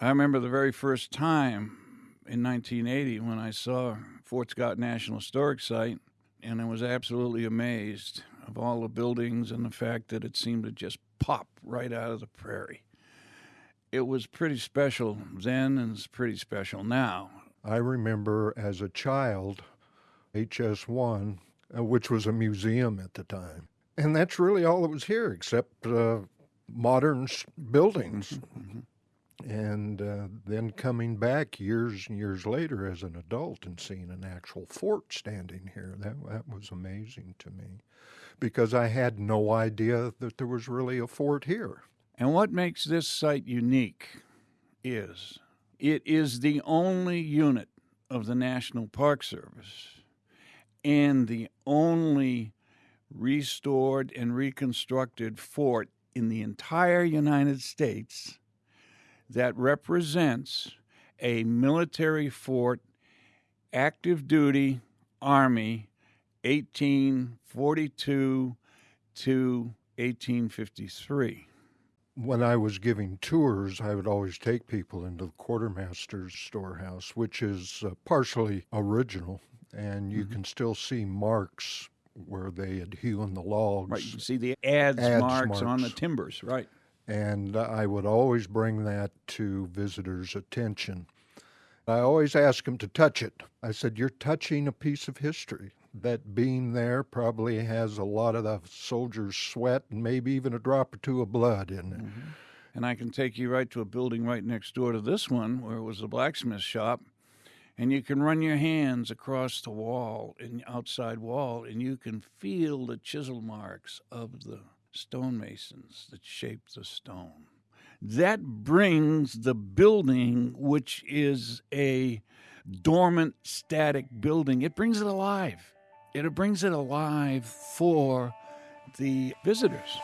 I remember the very first time in 1980 when I saw Fort Scott National Historic Site, and I was absolutely amazed of all the buildings and the fact that it seemed to just pop right out of the prairie. It was pretty special then, and it's pretty special now. I remember as a child, HS1, uh, which was a museum at the time. And that's really all that was here, except uh, modern buildings. And uh, then coming back years and years later as an adult and seeing an actual fort standing here, that, that was amazing to me because I had no idea that there was really a fort here. And what makes this site unique is it is the only unit of the National Park Service and the only restored and reconstructed fort in the entire United States that represents a military fort, active duty Army, 1842 to 1853. When I was giving tours, I would always take people into the quartermaster's storehouse, which is uh, partially original, and you mm-hmm. can still see marks where they had hewn the logs. Right, you see the adze, adze marks, marks on the timbers, right. And I would always bring that to visitors' attention. I always ask them to touch it. I said, You're touching a piece of history. That beam there probably has a lot of the soldier's sweat and maybe even a drop or two of blood in it. Mm-hmm. And I can take you right to a building right next door to this one where it was a blacksmith shop. And you can run your hands across the wall, the outside wall, and you can feel the chisel marks of the stonemasons that shape the stone. That brings the building, which is a dormant, static building, it brings it alive. It brings it alive for the visitors.